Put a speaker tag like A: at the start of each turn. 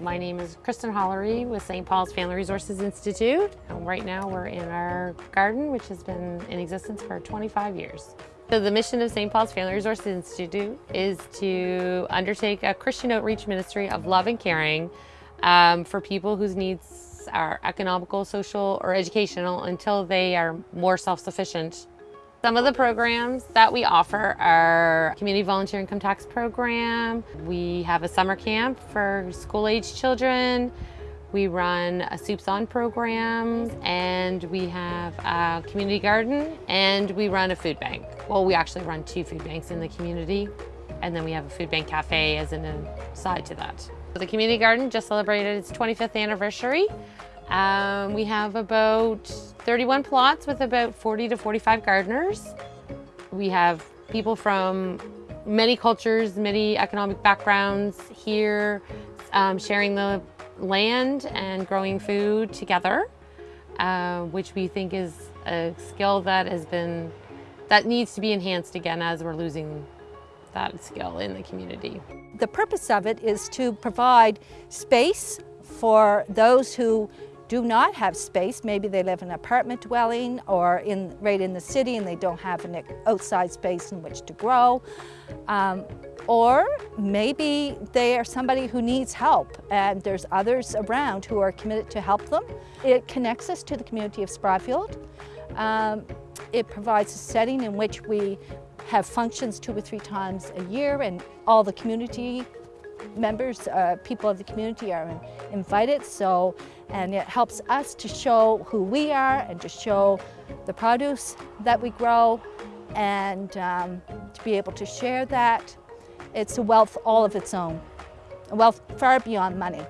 A: My name is Kristen Hollery with St. Paul's Family Resources Institute. And right now we're in our garden, which has been in existence for 25 years. So the mission of St. Paul's Family Resources Institute is to undertake a Christian outreach ministry of love and caring um, for people whose needs are economical, social, or educational until they are more self-sufficient some of the programs that we offer are Community Volunteer Income Tax Program. We have a summer camp for school-age children. We run a Soups On program and we have a community garden and we run a food bank. Well, we actually run two food banks in the community and then we have a food bank cafe as an aside to that. The community garden just celebrated its 25th anniversary. Um, we have about 31 plots with about 40 to 45 gardeners. We have people from many cultures, many economic backgrounds here um, sharing the land and growing food together, uh, which we think is a skill that has been, that needs to be enhanced again as we're losing that skill in the community.
B: The purpose of it is to provide space for those who do not have space. Maybe they live in an apartment dwelling or in, right in the city and they don't have an outside space in which to grow. Um, or maybe they are somebody who needs help and there's others around who are committed to help them. It connects us to the community of Spryfield. Um, it provides a setting in which we have functions two or three times a year and all the community members, uh, people of the community are invited. So, and it helps us to show who we are and to show the produce that we grow and um, to be able to share that. It's a wealth all of its own, a wealth far beyond money.